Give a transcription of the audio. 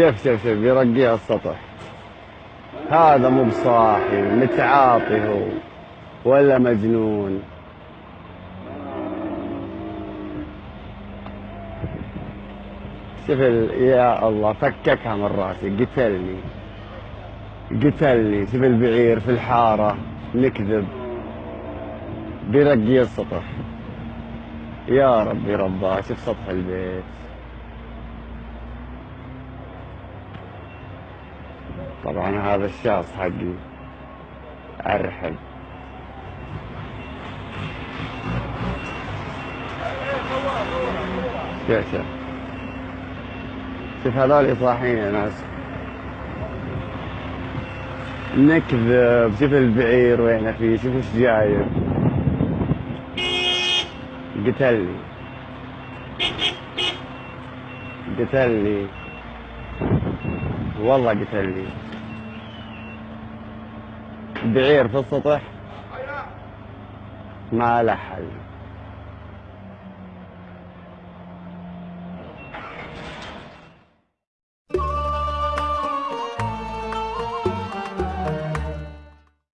شوف شوف شوف بيرقيها السطح. هذا مو بصاحي متعاطي هو ولا مجنون. شوف. يا الله فككها من راسي قتلني. قتلني. شوف البعير في الحارة نكذب. بيرقي السطح. يا ربي رباه شوف سطح البيت. طبعا هذا الشاص حقي. ارحب شوف شوف شوف هذول صاحين يا ناس. نكذب. شوف البعير وين فيه شوف إيش جايب. قتلني. قتلني. والله قتلني بعير في السطح؟ ما له حل.